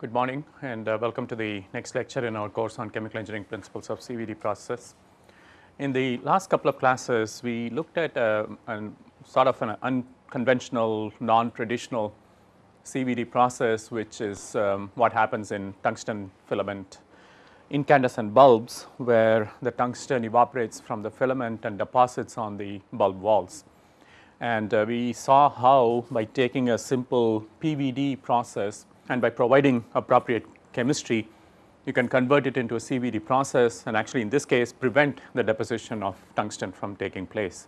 Good morning and uh, welcome to the next lecture in our course on chemical engineering principles of CVD process. In the last couple of classes we looked at a, a sort of an unconventional non-traditional CVD process which is um, what happens in tungsten filament incandescent bulbs where the tungsten evaporates from the filament and deposits on the bulb walls. And uh, we saw how by taking a simple PVD process and by providing appropriate chemistry, you can convert it into a CVD process and actually in this case prevent the deposition of tungsten from taking place.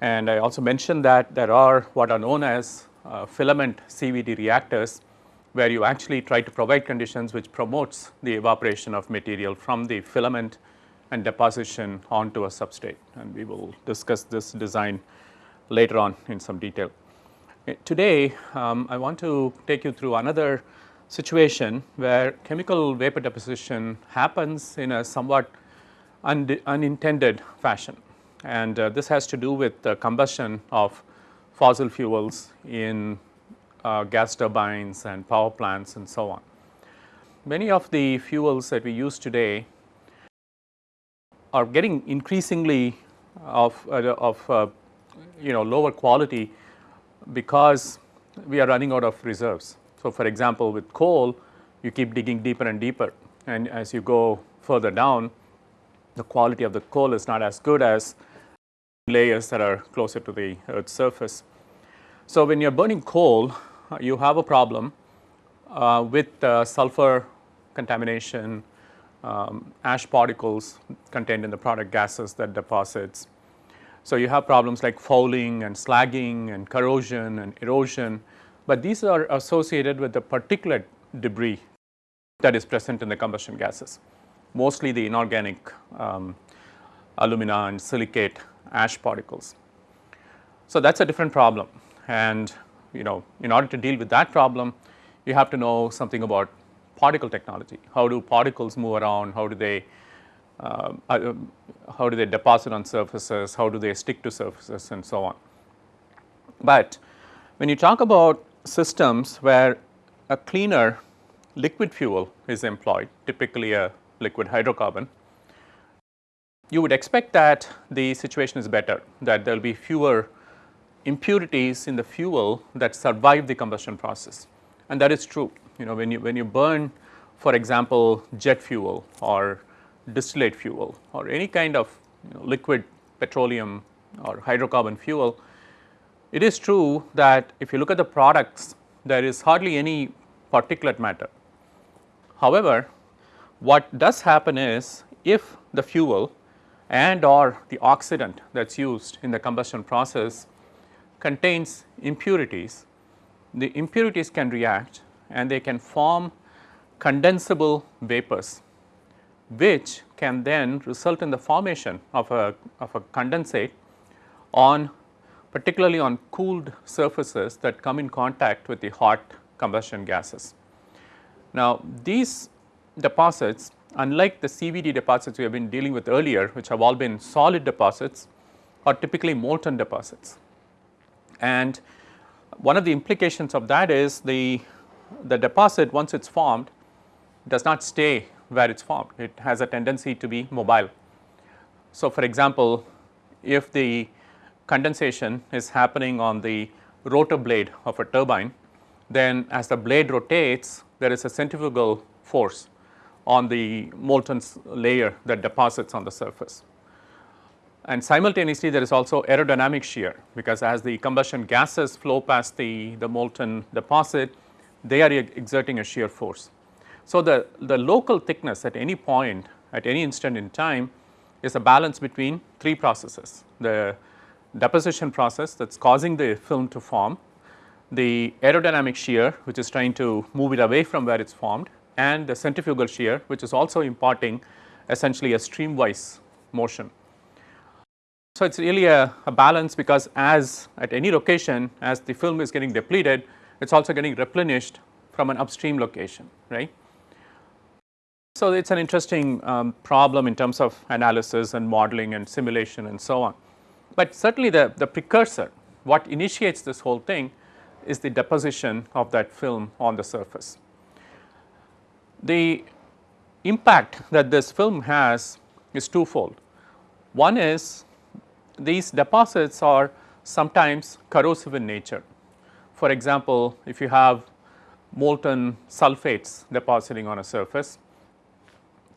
And I also mentioned that there are what are known as uh, filament CVD reactors where you actually try to provide conditions which promotes the evaporation of material from the filament and deposition onto a substrate and we will discuss this design later on in some detail. Today, um, I want to take you through another situation where chemical vapor deposition happens in a somewhat un unintended fashion and uh, this has to do with the combustion of fossil fuels in uh, gas turbines and power plants and so on. Many of the fuels that we use today are getting increasingly of, uh, of uh, you know lower quality because we are running out of reserves. So, for example, with coal you keep digging deeper and deeper and as you go further down the quality of the coal is not as good as layers that are closer to the earth's surface. So, when you are burning coal you have a problem uh, with uh, sulfur contamination, um, ash particles contained in the product gases that deposits so, you have problems like fouling and slagging and corrosion and erosion, but these are associated with the particulate debris that is present in the combustion gases, mostly the inorganic um, alumina and silicate ash particles. So, that is a different problem and you know in order to deal with that problem you have to know something about particle technology. How do particles move around, how do they uh, how do they deposit on surfaces, how do they stick to surfaces and so on. But when you talk about systems where a cleaner liquid fuel is employed, typically a liquid hydrocarbon, you would expect that the situation is better, that there will be fewer impurities in the fuel that survive the combustion process and that is true. You know when you when you burn for example jet fuel or distillate fuel or any kind of you know, liquid petroleum or hydrocarbon fuel, it is true that if you look at the products there is hardly any particulate matter. However, what does happen is if the fuel and or the oxidant that is used in the combustion process contains impurities, the impurities can react and they can form condensable vapors which can then result in the formation of a, of a condensate on particularly on cooled surfaces that come in contact with the hot combustion gases. Now, these deposits unlike the CVD deposits we have been dealing with earlier which have all been solid deposits are typically molten deposits. And one of the implications of that is the, the deposit once it is formed does not stay where it is formed. It has a tendency to be mobile. So, for example, if the condensation is happening on the rotor blade of a turbine, then as the blade rotates there is a centrifugal force on the molten layer that deposits on the surface. And simultaneously there is also aerodynamic shear because as the combustion gases flow past the, the molten deposit, they are exerting a shear force. So, the, the local thickness at any point at any instant in time is a balance between three processes. The deposition process that is causing the film to form, the aerodynamic shear which is trying to move it away from where it is formed and the centrifugal shear which is also imparting essentially a streamwise motion. So, it is really a, a, balance because as at any location as the film is getting depleted it is also getting replenished from an upstream location right. So, it is an interesting um, problem in terms of analysis and modeling and simulation and so on. But certainly the, the precursor what initiates this whole thing is the deposition of that film on the surface. The impact that this film has is twofold. One is these deposits are sometimes corrosive in nature. For example, if you have molten sulfates depositing on a surface,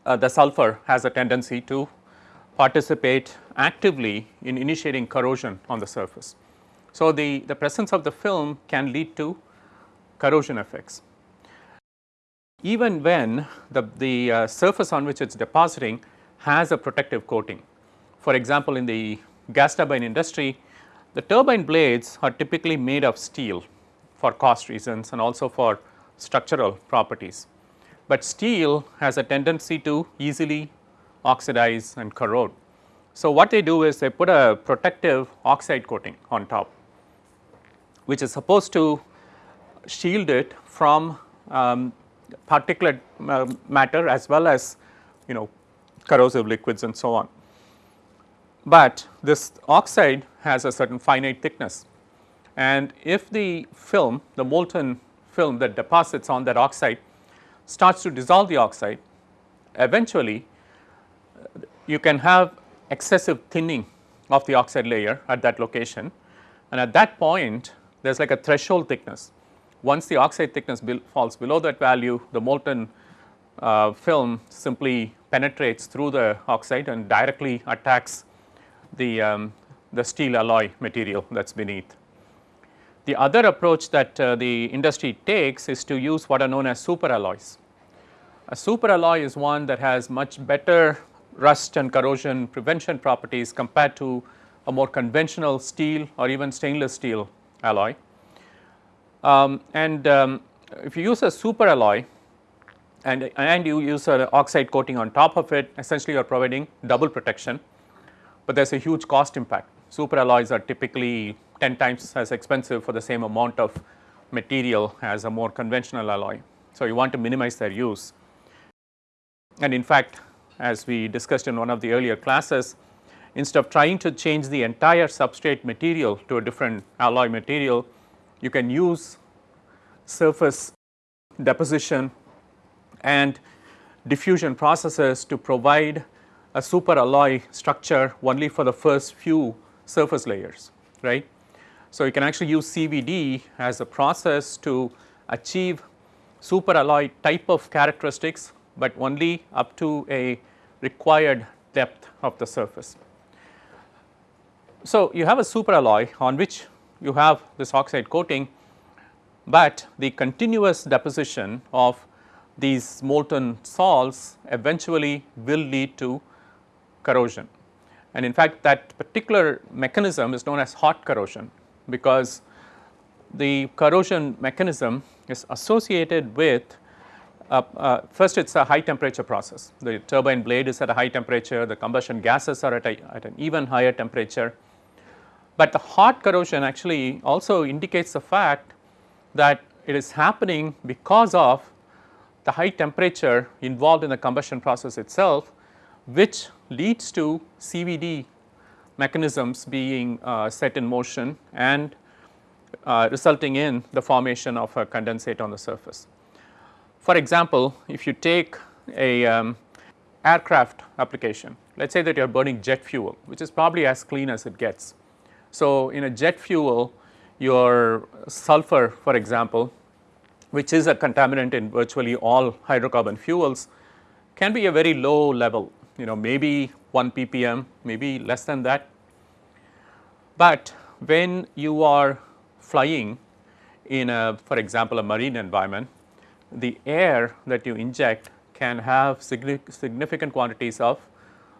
uh, the sulfur has a tendency to participate actively in initiating corrosion on the surface. So, the, the presence of the film can lead to corrosion effects. Even when the, the uh, surface on which it is depositing has a protective coating. For example, in the gas turbine industry, the turbine blades are typically made of steel for cost reasons and also for structural properties. But steel has a tendency to easily oxidize and corrode. So, what they do is they put a protective oxide coating on top which is supposed to shield it from um, particulate uh, matter as well as you know corrosive liquids and so on. But this oxide has a certain finite thickness and if the film the molten film that deposits on that oxide starts to dissolve the oxide eventually you can have excessive thinning of the oxide layer at that location and at that point there is like a threshold thickness. Once the oxide thickness falls below that value the molten uh, film simply penetrates through the oxide and directly attacks the, um, the steel alloy material that is beneath. The other approach that uh, the industry takes is to use what are known as super alloys. A super alloy is one that has much better rust and corrosion prevention properties compared to a more conventional steel or even stainless steel alloy. Um, and um, if you use a super alloy and, and you use an oxide coating on top of it essentially you are providing double protection, but there is a huge cost impact. Super alloys are typically 10 times as expensive for the same amount of material as a more conventional alloy. So, you want to minimize their use and in fact as we discussed in one of the earlier classes instead of trying to change the entire substrate material to a different alloy material you can use surface deposition and diffusion processes to provide a super alloy structure only for the first few surface layers right. So, you can actually use CVD as a process to achieve super alloy type of characteristics, but only up to a required depth of the surface. So, you have a super alloy on which you have this oxide coating, but the continuous deposition of these molten salts eventually will lead to corrosion. And in fact, that particular mechanism is known as hot corrosion because the corrosion mechanism is associated with uh, uh, first it is a high temperature process. The turbine blade is at a high temperature, the combustion gases are at, a, at an even higher temperature but the hot corrosion actually also indicates the fact that it is happening because of the high temperature involved in the combustion process itself which leads to CVD mechanisms being uh, set in motion and uh, resulting in the formation of a condensate on the surface. For example, if you take a um, aircraft application, let us say that you are burning jet fuel which is probably as clean as it gets so, in a jet fuel your sulfur for example which is a contaminant in virtually all hydrocarbon fuels can be a very low level you know maybe 1 ppm maybe less than that. But when you are flying in a for example a marine environment the air that you inject can have significant quantities of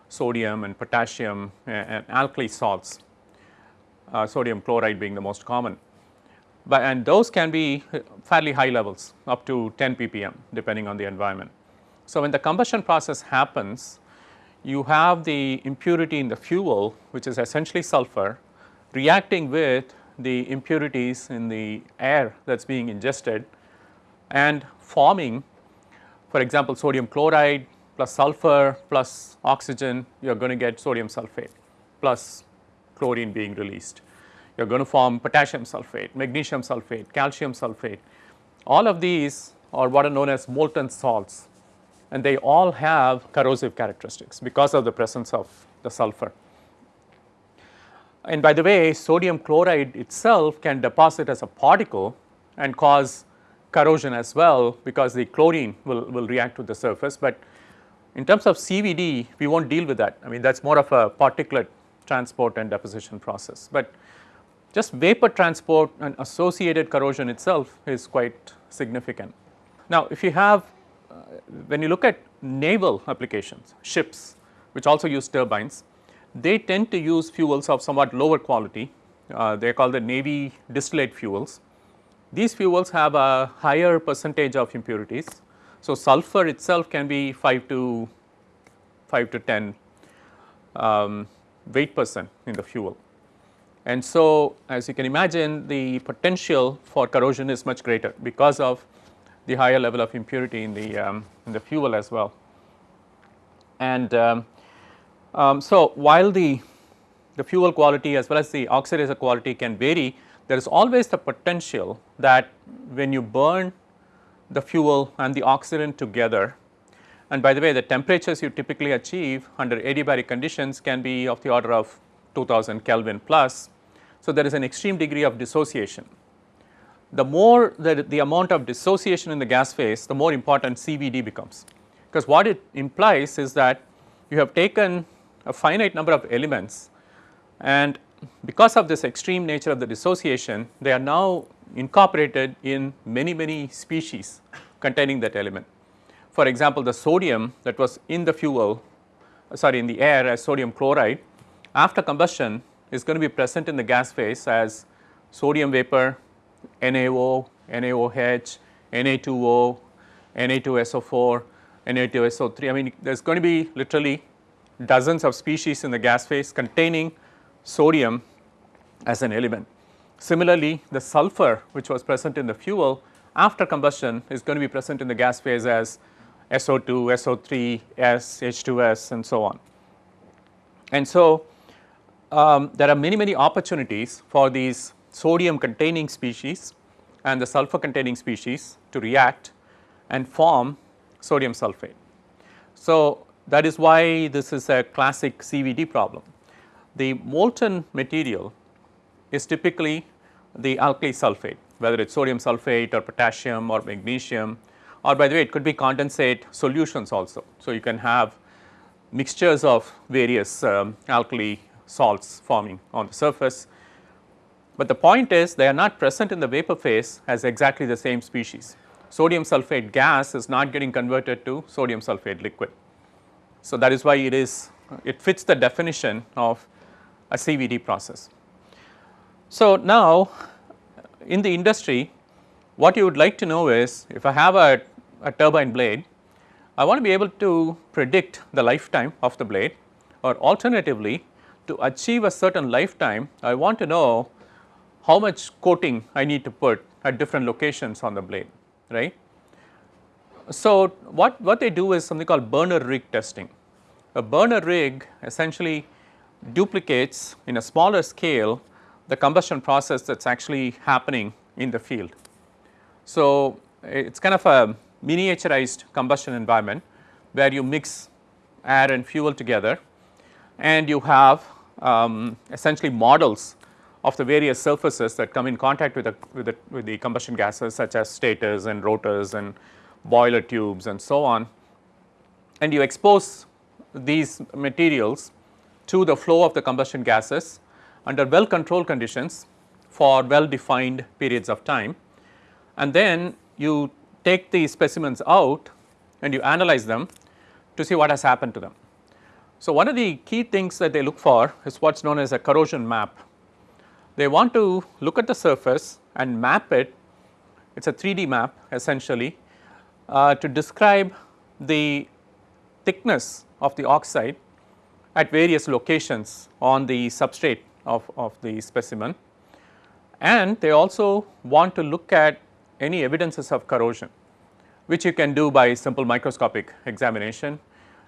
sodium and potassium and alkali salts uh, sodium chloride being the most common. But and those can be fairly high levels up to 10 ppm depending on the environment. So, when the combustion process happens you have the impurity in the fuel which is essentially sulfur reacting with the impurities in the air that is being ingested and forming for example, sodium chloride plus sulfur plus oxygen you are going to get sodium sulphate plus chlorine being released. You are going to form potassium sulphate, magnesium sulphate, calcium sulphate. All of these are what are known as molten salts and they all have corrosive characteristics because of the presence of the sulfur. And by the way sodium chloride itself can deposit as a particle and cause corrosion as well because the chlorine will, will react with the surface, but in terms of CVD we will not deal with that I mean that is more of a particulate transport and deposition process, but just vapor transport and associated corrosion itself is quite significant. Now if you have when you look at naval applications ships which also use turbines they tend to use fuels of somewhat lower quality uh, they are called the navy distillate fuels. These fuels have a higher percentage of impurities. So, sulfur itself can be 5 to 5 to 10 um, weight percent in the fuel. And so, as you can imagine the potential for corrosion is much greater because of the higher level of impurity in the um, in the fuel as well. And um, um, so, while the, the fuel quality as well as the oxidizer quality can vary, there is always the potential that when you burn the fuel and the oxidant together and by the way the temperatures you typically achieve under adiabatic conditions can be of the order of 2000 Kelvin plus. So, there is an extreme degree of dissociation. The more the, the amount of dissociation in the gas phase the more important CVD becomes because what it implies is that you have taken a finite number of elements and because of this extreme nature of the dissociation they are now incorporated in many many species containing that element. For example, the sodium that was in the fuel sorry in the air as sodium chloride after combustion is going to be present in the gas phase as sodium vapor, NaO, NaOH, Na2O, Na2SO4, Na2SO3 I mean there is going to be literally dozens of species in the gas phase containing sodium as an element. Similarly, the sulfur which was present in the fuel after combustion is going to be present in the gas phase as SO2, SO3, S, H2S and so on. And so, um, there are many many opportunities for these sodium containing species and the sulfur containing species to react and form sodium sulphate. So, that is why this is a classic CVD problem. The molten material is typically the alkali sulphate whether it is sodium sulphate or potassium or magnesium or by the way it could be condensate solutions also. So, you can have mixtures of various um, alkali salts forming on the surface, but the point is they are not present in the vapor phase as exactly the same species. Sodium sulphate gas is not getting converted to sodium sulphate liquid. So, that is why it is it fits the definition of a CVD process. So, now in the industry what you would like to know is if I have a, a turbine blade I want to be able to predict the lifetime of the blade or alternatively to achieve a certain lifetime I want to know how much coating I need to put at different locations on the blade right. So, what, what they do is something called burner rig testing. A burner rig essentially duplicates in a smaller scale the combustion process that is actually happening in the field. So, it is kind of a miniaturized combustion environment where you mix air and fuel together and you have um, essentially models of the various surfaces that come in contact with the, with the, with the combustion gases such as stators and rotors and boiler tubes and so on and you expose these materials to the flow of the combustion gases under well controlled conditions for well defined periods of time and then you take the specimens out and you analyze them to see what has happened to them. So, one of the key things that they look for is what is known as a corrosion map. They want to look at the surface and map it, it is a 3D map essentially uh, to describe the thickness of the oxide at various locations on the substrate of, of the specimen. And they also want to look at any evidences of corrosion which you can do by simple microscopic examination.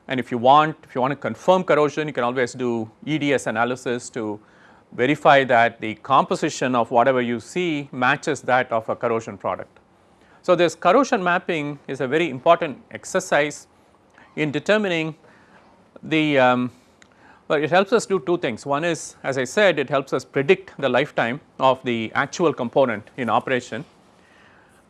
And if you want if you want to confirm corrosion you can always do EDS analysis to verify that the composition of whatever you see matches that of a corrosion product. So, this corrosion mapping is a very important exercise in determining the um, well it helps us do two things. One is as I said it helps us predict the lifetime of the actual component in operation.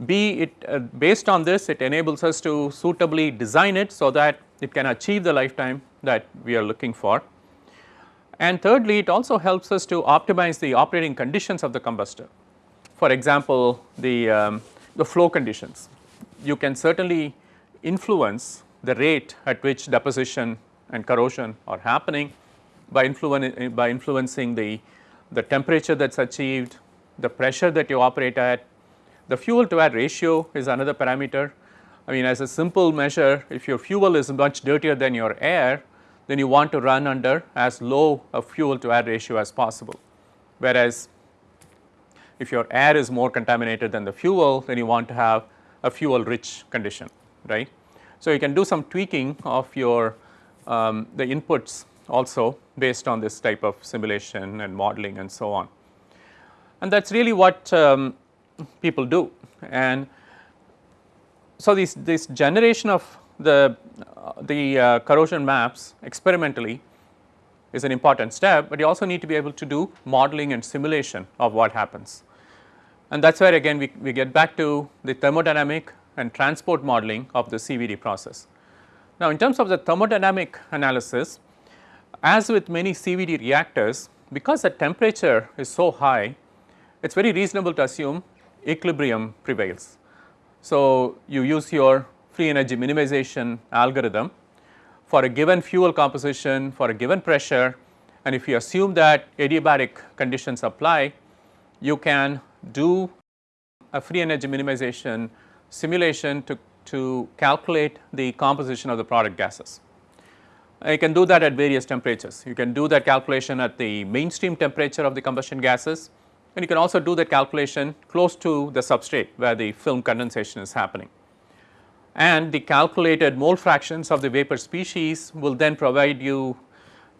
B it uh, based on this it enables us to suitably design it so that it can achieve the lifetime that we are looking for. And thirdly it also helps us to optimize the operating conditions of the combustor. For example, the, um, the flow conditions you can certainly influence the rate at which deposition and corrosion are happening by, influen by influencing the, the temperature that is achieved, the pressure that you operate at, the fuel to air ratio is another parameter. I mean as a simple measure if your fuel is much dirtier than your air then you want to run under as low a fuel to air ratio as possible. Whereas if your air is more contaminated than the fuel then you want to have a fuel rich condition right. So, you can do some tweaking of your um, the inputs also based on this type of simulation and modeling and so on. And that is really what um, people do and so this, this generation of the, the uh, corrosion maps experimentally is an important step, but you also need to be able to do modeling and simulation of what happens. And that is where again we, we get back to the thermodynamic and transport modeling of the CVD process. Now in terms of the thermodynamic analysis as with many CVD reactors because the temperature is so high it is very reasonable to assume equilibrium prevails. So you use your free energy minimization algorithm for a given fuel composition for a given pressure and if you assume that adiabatic conditions apply you can do a free energy minimization simulation to, to calculate the composition of the product gases. You can do that at various temperatures. You can do that calculation at the mainstream temperature of the combustion gases and you can also do that calculation close to the substrate where the film condensation is happening. And the calculated mole fractions of the vapor species will then provide you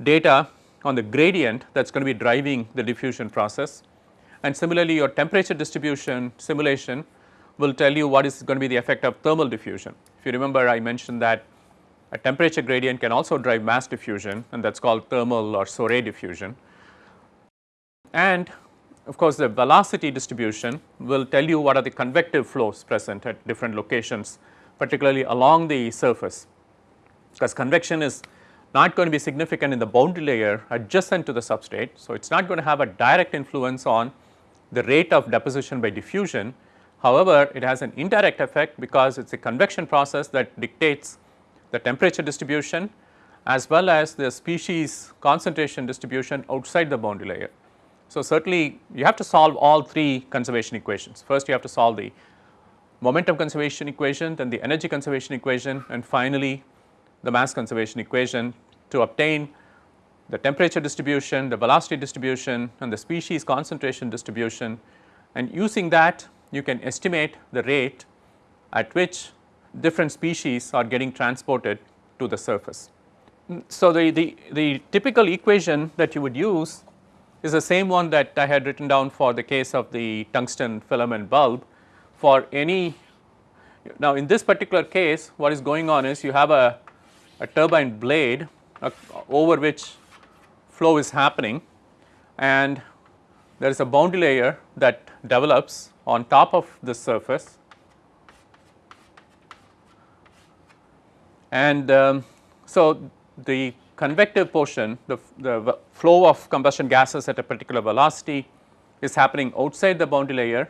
data on the gradient that is going to be driving the diffusion process and similarly your temperature distribution simulation will tell you what is going to be the effect of thermal diffusion. If you remember I mentioned that a temperature gradient can also drive mass diffusion and that is called thermal or Soret diffusion. And of course, the velocity distribution will tell you what are the convective flows present at different locations particularly along the surface because convection is not going to be significant in the boundary layer adjacent to the substrate. So, it is not going to have a direct influence on the rate of deposition by diffusion. However, it has an indirect effect because it is a convection process that dictates the temperature distribution as well as the species concentration distribution outside the boundary layer. So, certainly you have to solve all three conservation equations. First you have to solve the momentum conservation equation, then the energy conservation equation and finally the mass conservation equation to obtain the temperature distribution, the velocity distribution and the species concentration distribution and using that you can estimate the rate at which different species are getting transported to the surface. So, the, the, the typical equation that you would use is the same one that I had written down for the case of the tungsten filament bulb for any now in this particular case what is going on is you have a, a turbine blade over which flow is happening and there is a boundary layer that develops on top of this surface and um, so the convective portion the, the flow of combustion gases at a particular velocity is happening outside the boundary layer.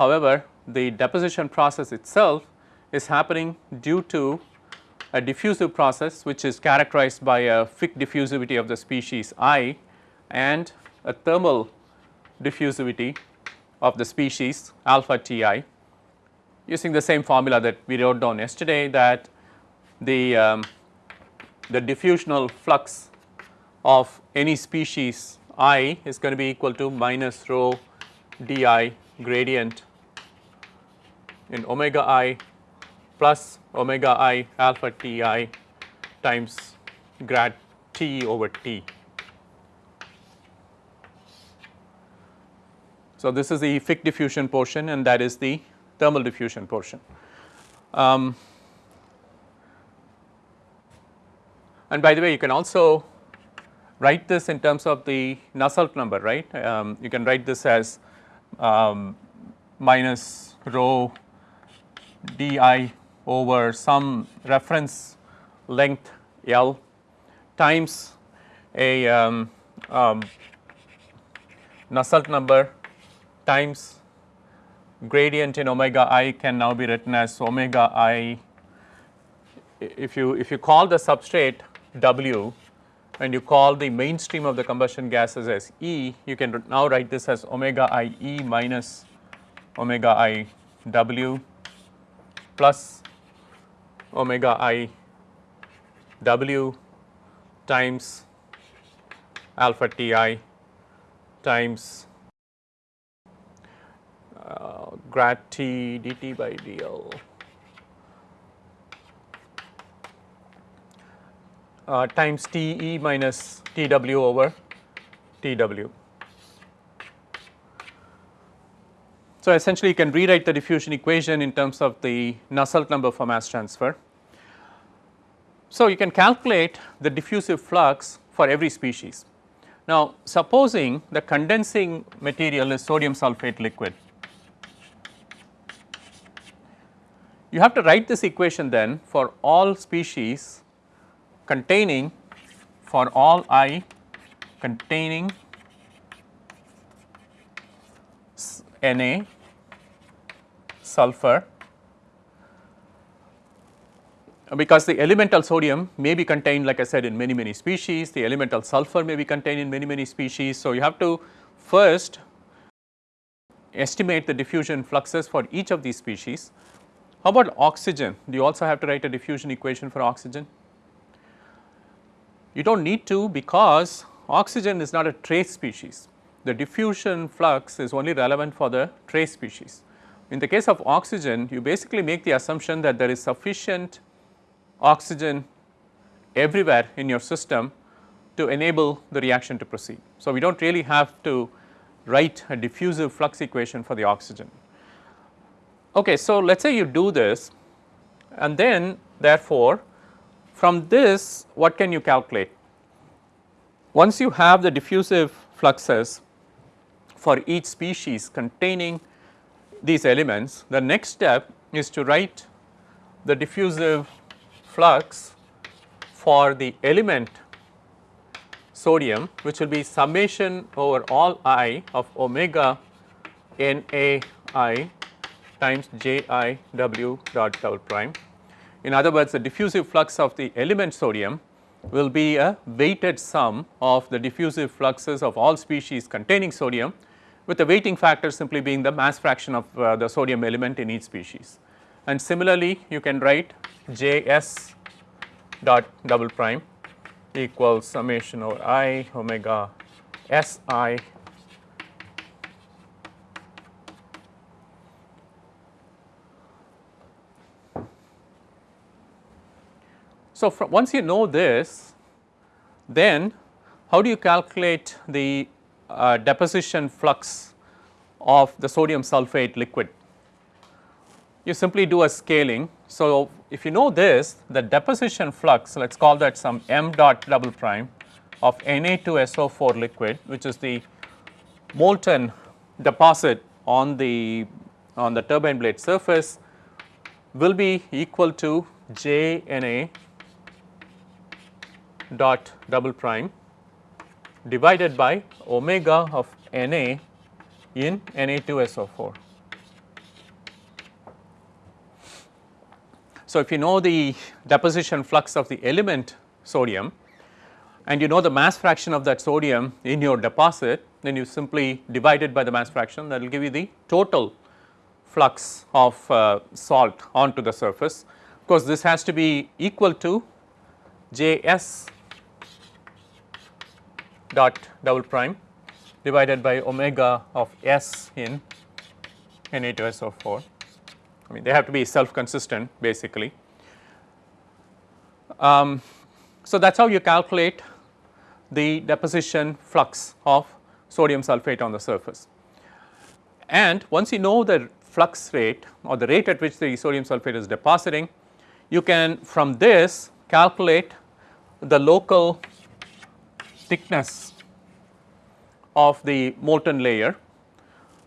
However, the deposition process itself is happening due to a diffusive process which is characterized by a Fick diffusivity of the species I and a thermal diffusivity of the species alpha Ti using the same formula that we wrote down yesterday that the, um, the diffusional flux of any species i is going to be equal to minus rho di gradient in omega i plus omega i alpha Ti times grad T over T. So, this is the Fick diffusion portion and that is the thermal diffusion portion. Um, And by the way you can also write this in terms of the Nusselt number right. Um, you can write this as um, minus rho d i over some reference length L times a um, um, Nusselt number times gradient in omega i can now be written as omega i. If you if you call the substrate W and you call the mainstream of the combustion gases as E you can now write this as omega i E minus omega i W plus omega i W times alpha T i times uh, grad T dt by dl uh, times T e minus T w over T w. So, essentially you can rewrite the diffusion equation in terms of the Nusselt number for mass transfer. So, you can calculate the diffusive flux for every species. Now, supposing the condensing material is sodium sulphate liquid, you have to write this equation then for all species containing for all i containing Na, sulfur because the elemental sodium may be contained like I said in many many species, the elemental sulfur may be contained in many many species. So, you have to first estimate the diffusion fluxes for each of these species. How about oxygen? Do you also have to write a diffusion equation for oxygen? You do not need to because oxygen is not a trace species the diffusion flux is only relevant for the trace species. In the case of oxygen, you basically make the assumption that there is sufficient oxygen everywhere in your system to enable the reaction to proceed. So, we do not really have to write a diffusive flux equation for the oxygen. Okay, so, let us say you do this and then therefore, from this what can you calculate? Once you have the diffusive fluxes for each species containing these elements, the next step is to write the diffusive flux for the element sodium which will be summation over all i of omega n a i times j i w dot double prime. In other words, the diffusive flux of the element sodium will be a weighted sum of the diffusive fluxes of all species containing sodium with the weighting factor simply being the mass fraction of uh, the sodium element in each species. And similarly, you can write J s dot double prime equals summation over i omega s i So, once you know this, then how do you calculate the uh, deposition flux of the sodium sulphate liquid. You simply do a scaling. So, if you know this the deposition flux let us call that some m dot double prime of Na2SO4 liquid which is the molten deposit on the on the turbine blade surface will be equal to J Na dot double prime divided by omega of Na in Na2SO4. So, if you know the deposition flux of the element sodium and you know the mass fraction of that sodium in your deposit then you simply divide it by the mass fraction that will give you the total flux of uh, salt onto the surface. Of course, this has to be equal to J s dot double prime divided by omega of S in Na2SO4. I mean they have to be self consistent basically. Um, so, that is how you calculate the deposition flux of sodium sulphate on the surface. And once you know the flux rate or the rate at which the sodium sulphate is depositing, you can from this calculate the local thickness of the molten layer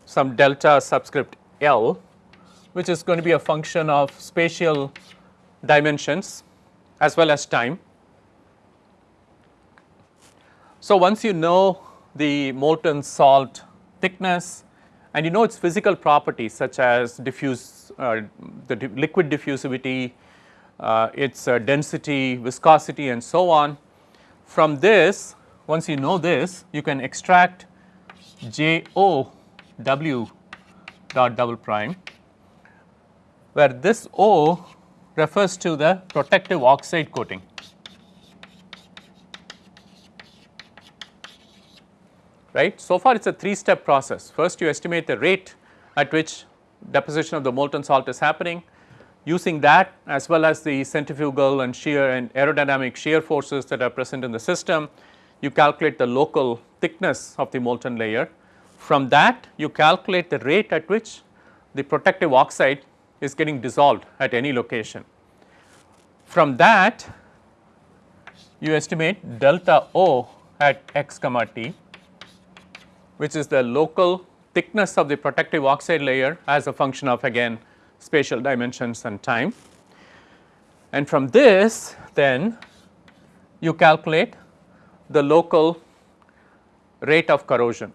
some delta subscript L which is going to be a function of spatial dimensions as well as time. So, once you know the molten salt thickness and you know its physical properties such as diffuse uh, the di liquid diffusivity, uh, its uh, density, viscosity and so on. From this once you know this you can extract J O W dot double prime where this O refers to the protective oxide coating. Right. So far it is a 3 step process. First you estimate the rate at which deposition of the molten salt is happening. Using that as well as the centrifugal and shear and aerodynamic shear forces that are present in the system, you calculate the local thickness of the molten layer. From that you calculate the rate at which the protective oxide is getting dissolved at any location. From that you estimate delta O at x comma t which is the local thickness of the protective oxide layer as a function of again spatial dimensions and time. And from this then you calculate the local rate of corrosion.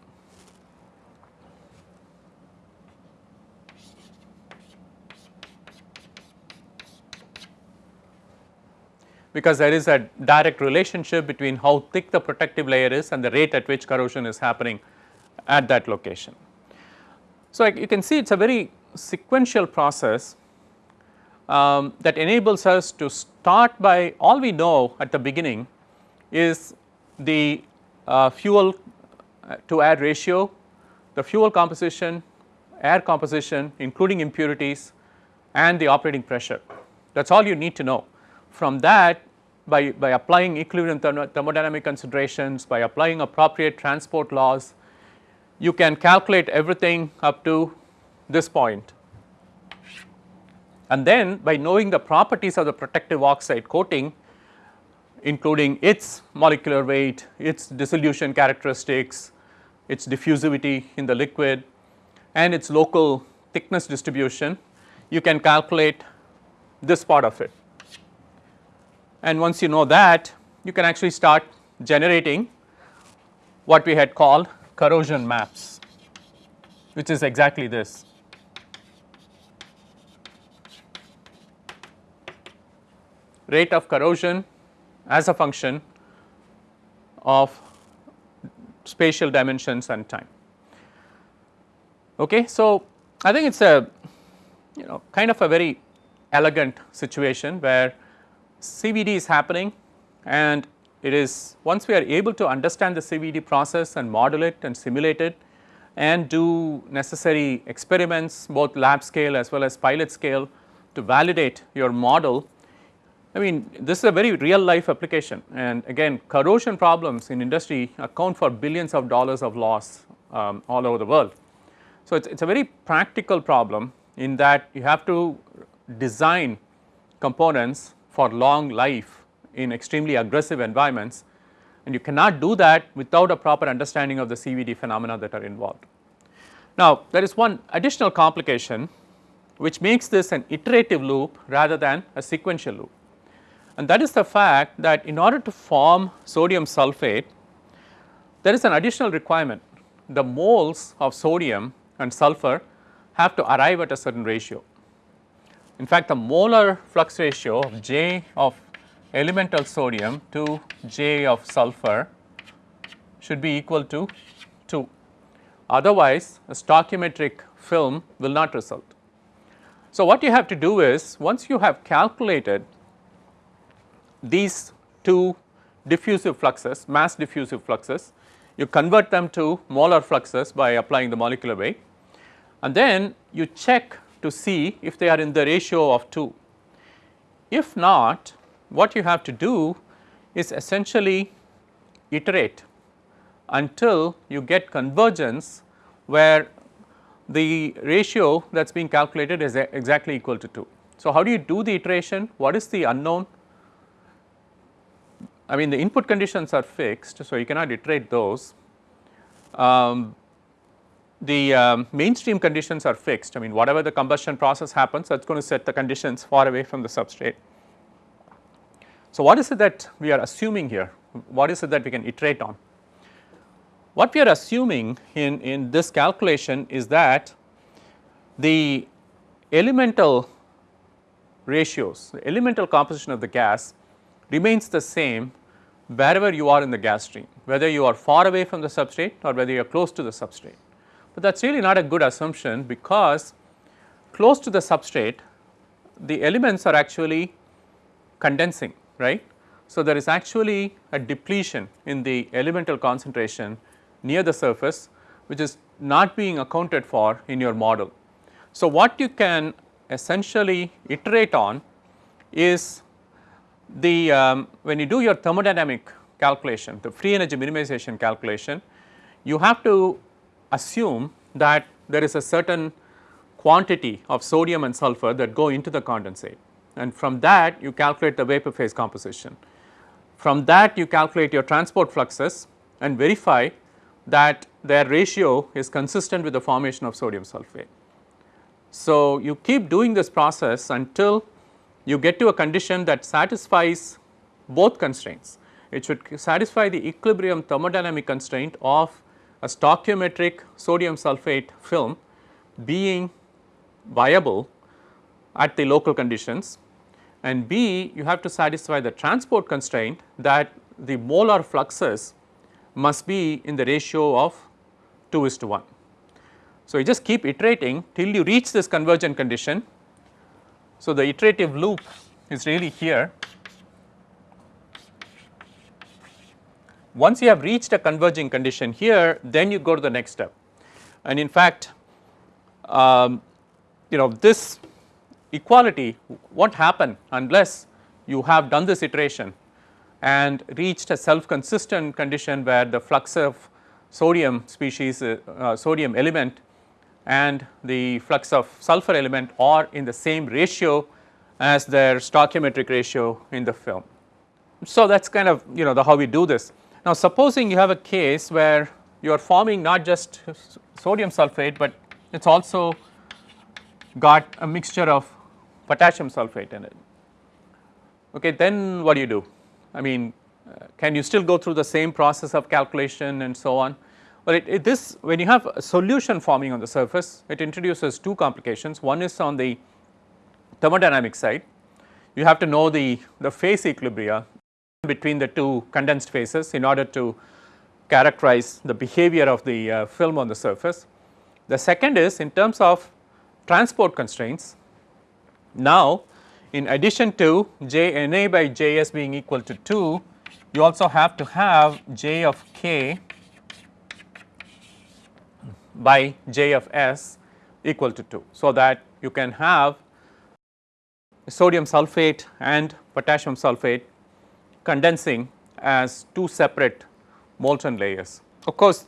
because there is a direct relationship between how thick the protective layer is and the rate at which corrosion is happening at that location. So, you can see it is a very sequential process um, that enables us to start by all we know at the beginning is the uh, fuel uh, to air ratio, the fuel composition, air composition including impurities and the operating pressure that is all you need to know. From that by, by applying equilibrium thermodynamic considerations, by applying appropriate transport laws, you can calculate everything up to this point. And then by knowing the properties of the protective oxide coating including its molecular weight, its dissolution characteristics, its diffusivity in the liquid and its local thickness distribution, you can calculate this part of it. And once you know that, you can actually start generating what we had called corrosion maps, which is exactly this. Rate of corrosion as a function of spatial dimensions and time. Okay. So, I think it is a you know kind of a very elegant situation where CVD is happening and it is once we are able to understand the CVD process and model it and simulate it and do necessary experiments both lab scale as well as pilot scale to validate your model. I mean this is a very real life application and again corrosion problems in industry account for billions of dollars of loss um, all over the world. So, it is a very practical problem in that you have to design components for long life in extremely aggressive environments and you cannot do that without a proper understanding of the CVD phenomena that are involved. Now, there is one additional complication which makes this an iterative loop rather than a sequential loop and that is the fact that in order to form sodium sulphate there is an additional requirement the moles of sodium and sulphur have to arrive at a certain ratio. In fact, the molar flux ratio of J of elemental sodium to J of sulphur should be equal to 2. Otherwise, a stoichiometric film will not result. So, what you have to do is once you have calculated these two diffusive fluxes, mass diffusive fluxes, you convert them to molar fluxes by applying the molecular weight and then you check to see if they are in the ratio of 2. If not, what you have to do is essentially iterate until you get convergence where the ratio that is being calculated is exactly equal to 2. So, how do you do the iteration? What is the unknown? I mean the input conditions are fixed, so you cannot iterate those. Um, the um, mainstream conditions are fixed, I mean whatever the combustion process happens that is going to set the conditions far away from the substrate. So, what is it that we are assuming here? What is it that we can iterate on? What we are assuming in, in this calculation is that the elemental ratios, the elemental composition of the gas remains the same wherever you are in the gas stream, whether you are far away from the substrate or whether you are close to the substrate. But that is really not a good assumption because close to the substrate the elements are actually condensing right. So, there is actually a depletion in the elemental concentration near the surface which is not being accounted for in your model. So, what you can essentially iterate on is the um, when you do your thermodynamic calculation the free energy minimization calculation you have to assume that there is a certain quantity of sodium and sulfur that go into the condensate and from that you calculate the vapor phase composition. From that you calculate your transport fluxes and verify that their ratio is consistent with the formation of sodium sulphate. So, you keep doing this process until you get to a condition that satisfies both constraints. It should satisfy the equilibrium thermodynamic constraint of a stoichiometric sodium sulphate film being viable at the local conditions and B you have to satisfy the transport constraint that the molar fluxes must be in the ratio of 2 is to 1. So, you just keep iterating till you reach this convergent condition. So, the iterative loop is really here. Once you have reached a converging condition here then you go to the next step and in fact um, you know this equality won't happen unless you have done this iteration and reached a self consistent condition where the flux of sodium species uh, uh, sodium element and the flux of sulfur element are in the same ratio as their stoichiometric ratio in the film. So, that is kind of you know the how we do this. Now, supposing you have a case where you are forming not just sodium sulphate, but it is also got a mixture of potassium sulphate in it. Okay, then what do you do? I mean, uh, can you still go through the same process of calculation and so on? Well, it, it, this when you have a solution forming on the surface, it introduces two complications. One is on the thermodynamic side, you have to know the, the phase equilibria between the two condensed phases in order to characterize the behavior of the uh, film on the surface. The second is in terms of transport constraints, now, in addition to J n a by J s being equal to 2, you also have to have J of k by J of s equal to 2. So, that you can have sodium sulphate and potassium sulphate condensing as two separate molten layers. Of course,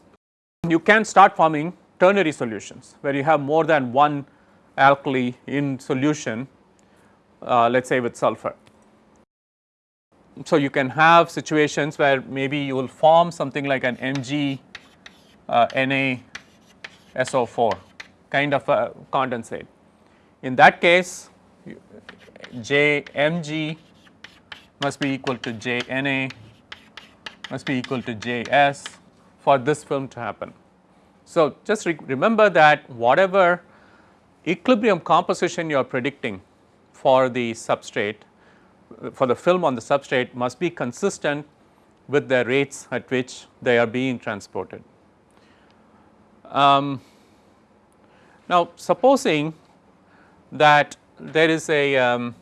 you can start forming ternary solutions where you have more than one alkali in solution uh, let us say with sulfur. So, you can have situations where maybe you will form something like an Mg uh, NaSO4 kind of a condensate. In that case J Mg must be equal to J Na must be equal to J S for this film to happen. So, just re remember that whatever equilibrium composition you are predicting for the substrate for the film on the substrate must be consistent with the rates at which they are being transported. Um, now, supposing that there is a, um,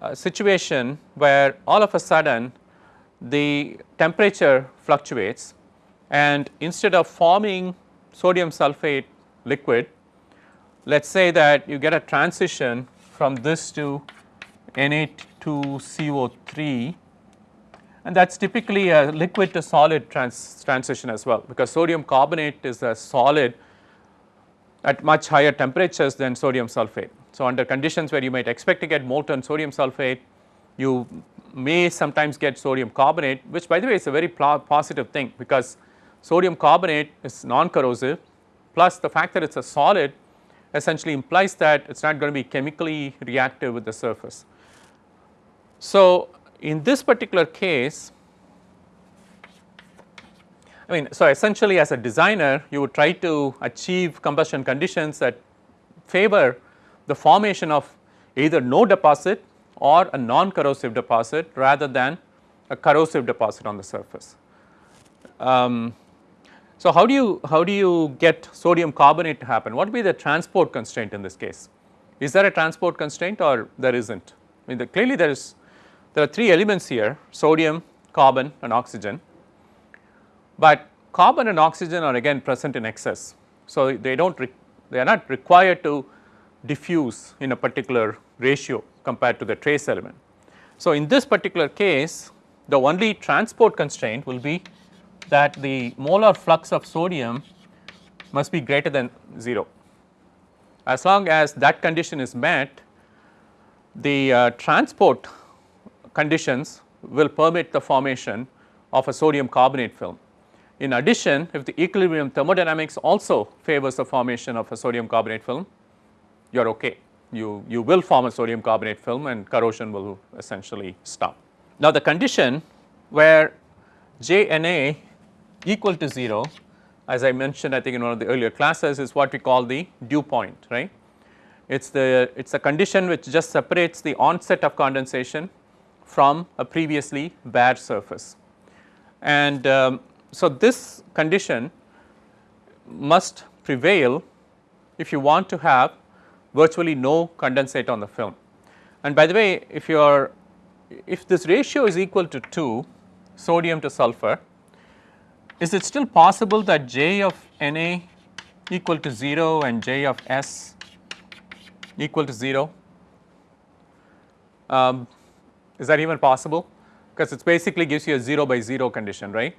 a, situation where all of a sudden the temperature fluctuates and instead of forming sodium sulphate liquid, let us say that you get a transition from this to Na2CO3 and that is typically a liquid to solid trans transition as well because sodium carbonate is a solid at much higher temperatures than sodium sulphate. So, under conditions where you might expect to get molten sodium sulphate you may sometimes get sodium carbonate which by the way is a very positive thing because sodium carbonate is non-corrosive plus the fact that it is a solid essentially implies that it is not going to be chemically reactive with the surface. So, in this particular case I mean so essentially as a designer you would try to achieve combustion conditions that favor the formation of either no deposit or a non-corrosive deposit rather than a corrosive deposit on the surface. Um, so, how do you how do you get sodium carbonate to happen? What would be the transport constraint in this case? Is there a transport constraint or there isn't? I mean the, clearly there is there are three elements here sodium, carbon and oxygen, but carbon and oxygen are again present in excess. So, they do not they are not required to diffuse in a particular ratio compared to the trace element. So, in this particular case the only transport constraint will be that the molar flux of sodium must be greater than 0. As long as that condition is met the uh, transport conditions will permit the formation of a sodium carbonate film. In addition if the equilibrium thermodynamics also favors the formation of a sodium carbonate film you are okay you, you will form a sodium carbonate film and corrosion will essentially stop. Now the condition where JNA equal to 0 as I mentioned I think in one of the earlier classes is what we call the dew point right. It is the it is a condition which just separates the onset of condensation from a previously bare surface. And um, so this condition must prevail if you want to have virtually no condensate on the film. And by the way if you are if this ratio is equal to 2 sodium to sulfur is it still possible that J of Na equal to 0 and J of S equal to 0? Um, is that even possible? Because it basically gives you a 0 by 0 condition, right?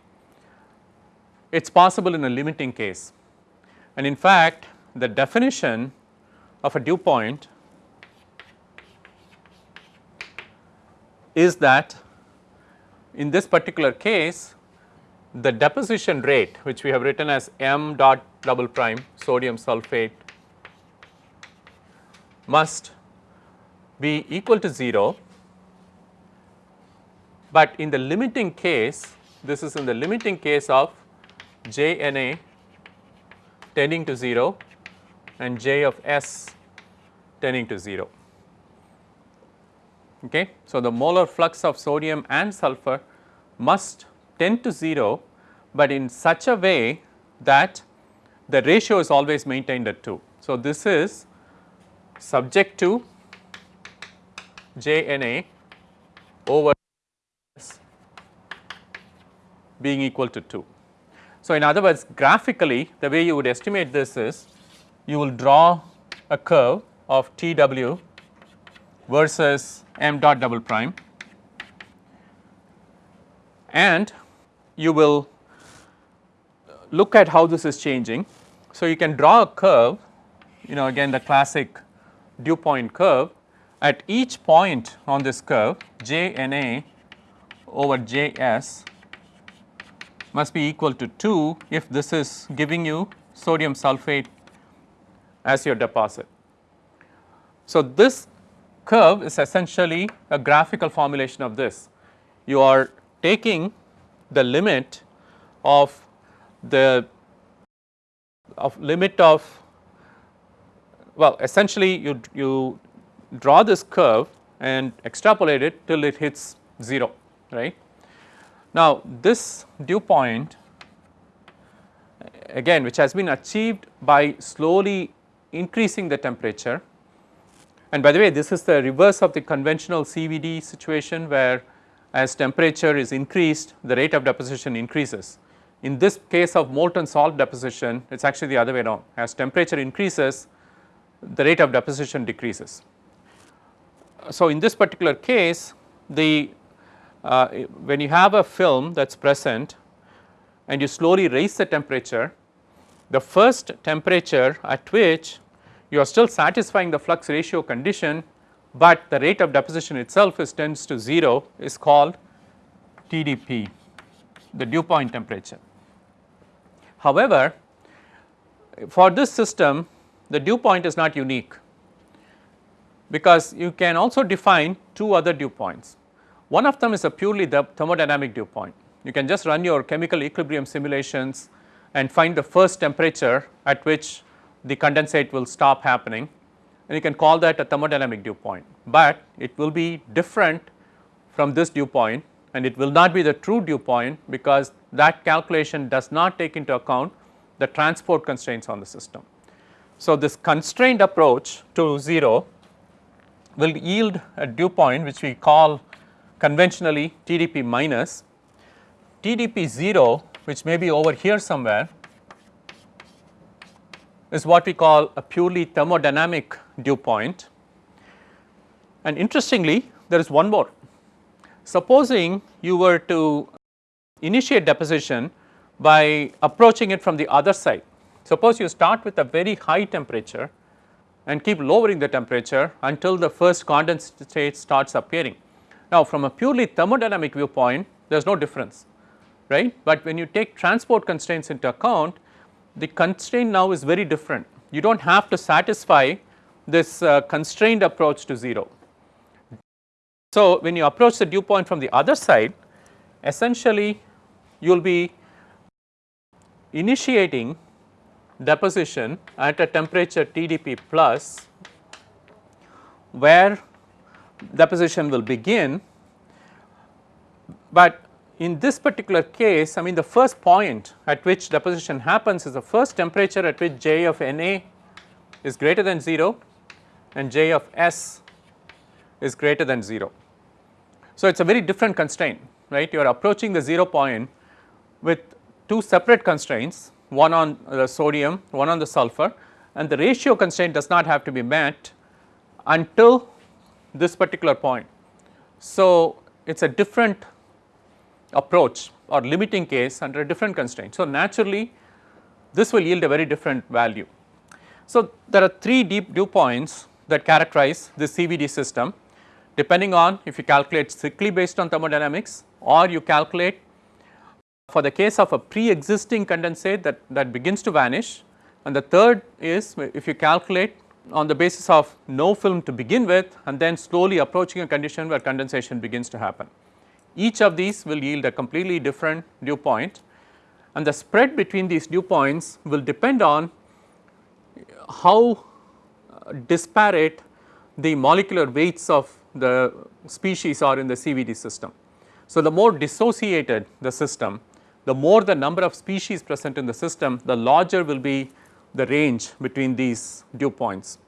It is possible in a limiting case. And in fact, the definition of a dew point is that in this particular case the deposition rate which we have written as m dot double prime sodium sulphate must be equal to 0, but in the limiting case this is in the limiting case of J N A tending to 0 and J of S tending to 0. Okay. So, the molar flux of sodium and sulfur must tend to 0, but in such a way that the ratio is always maintained at 2. So, this is subject to JNA over being equal to 2. So, in other words graphically the way you would estimate this is you will draw a curve of TW versus m dot double prime and you will look at how this is changing. So, you can draw a curve you know again the classic dew point curve at each point on this curve J N A over J S must be equal to 2 if this is giving you sodium sulphate as your deposit. So, this curve is essentially a graphical formulation of this. You are taking the limit of the of limit of well essentially you, you draw this curve and extrapolate it till it hits 0 right. Now this dew point again which has been achieved by slowly increasing the temperature and by the way this is the reverse of the conventional CVD situation where as temperature is increased the rate of deposition increases. In this case of molten salt deposition it is actually the other way around as temperature increases the rate of deposition decreases. So, in this particular case the uh, when you have a film that is present and you slowly raise the temperature the first temperature at which you are still satisfying the flux ratio condition but the rate of deposition itself is tends to 0 is called TDP the dew point temperature. However, for this system the dew point is not unique because you can also define two other dew points. One of them is a purely the thermodynamic dew point. You can just run your chemical equilibrium simulations and find the first temperature at which the condensate will stop happening and you can call that a thermodynamic dew point, but it will be different from this dew point and it will not be the true dew point because that calculation does not take into account the transport constraints on the system. So, this constrained approach to 0 will yield a dew point which we call conventionally TDP minus TDP 0 which may be over here somewhere is what we call a purely thermodynamic dew point. And interestingly there is one more. Supposing you were to initiate deposition by approaching it from the other side. Suppose you start with a very high temperature and keep lowering the temperature until the first condensate starts appearing. Now from a purely thermodynamic viewpoint there is no difference right, but when you take transport constraints into account the constraint now is very different. You do not have to satisfy this uh, constrained approach to 0. So when you approach the dew point from the other side essentially you will be initiating deposition at a temperature TDP plus where deposition will begin, but in this particular case I mean the first point at which deposition happens is the first temperature at which J of Na is greater than 0 and J of S is greater than 0. So, it is a very different constraint right you are approaching the 0 point with two separate constraints one on the sodium one on the sulfur and the ratio constraint does not have to be met until this particular point. So, it is a different approach or limiting case under a different constraint. So, naturally this will yield a very different value. So, there are three deep dew points that characterize this CVD system depending on if you calculate strictly based on thermodynamics or you calculate for the case of a pre-existing condensate that, that begins to vanish and the third is if you calculate on the basis of no film to begin with and then slowly approaching a condition where condensation begins to happen. Each of these will yield a completely different dew point and the spread between these dew points will depend on how uh, disparate the molecular weights of the species are in the CVD system. So, the more dissociated the system, the more the number of species present in the system, the larger will be the range between these dew points.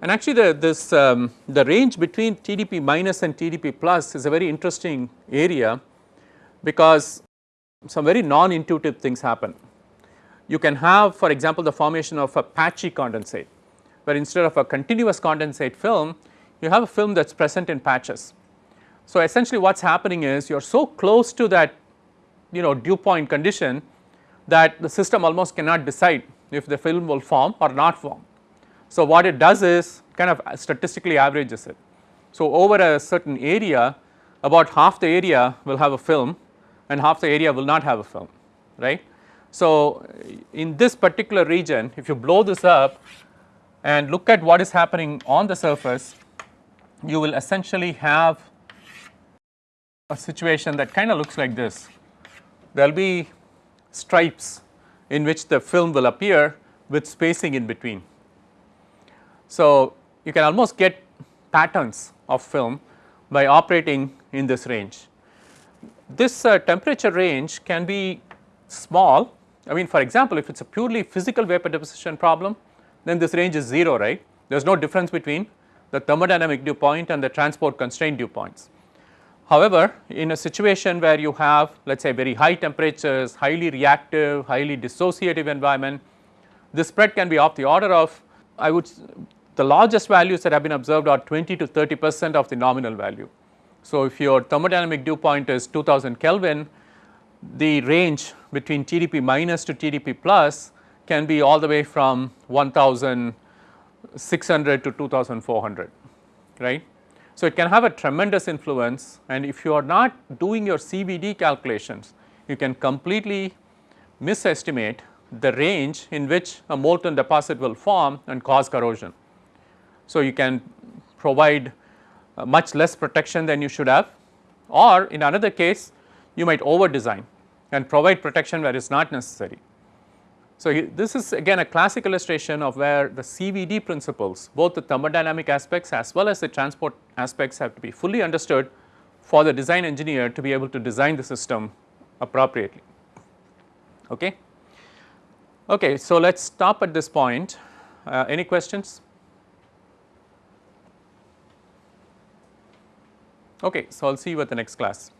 And actually the this um, the range between TDP minus and TDP plus is a very interesting area because some very non-intuitive things happen. You can have for example the formation of a patchy condensate where instead of a continuous condensate film you have a film that is present in patches. So essentially what is happening is you are so close to that you know dew point condition that the system almost cannot decide if the film will form or not form. So, what it does is kind of statistically averages it. So, over a certain area about half the area will have a film and half the area will not have a film right. So, in this particular region if you blow this up and look at what is happening on the surface you will essentially have a situation that kind of looks like this. There will be stripes in which the film will appear with spacing in between. So, you can almost get patterns of film by operating in this range. This uh, temperature range can be small I mean for example if it is a purely physical vapor deposition problem then this range is 0 right there is no difference between the thermodynamic dew point and the transport constraint dew points. However, in a situation where you have let us say very high temperatures, highly reactive, highly dissociative environment, the spread can be of the order of I would the largest values that have been observed are 20 to 30 percent of the nominal value. So, if your thermodynamic dew point is 2000 Kelvin, the range between TDP minus to TDP plus can be all the way from 1600 to 2400 right. So, it can have a tremendous influence and if you are not doing your CVD calculations, you can completely misestimate the range in which a molten deposit will form and cause corrosion. So, you can provide uh, much less protection than you should have or in another case you might over design and provide protection where it is not necessary. So, this is again a classic illustration of where the CVD principles both the thermodynamic aspects as well as the transport aspects have to be fully understood for the design engineer to be able to design the system appropriately. Okay. Okay, so let us stop at this point. Uh, any questions? Okay, so I will see you at the next class.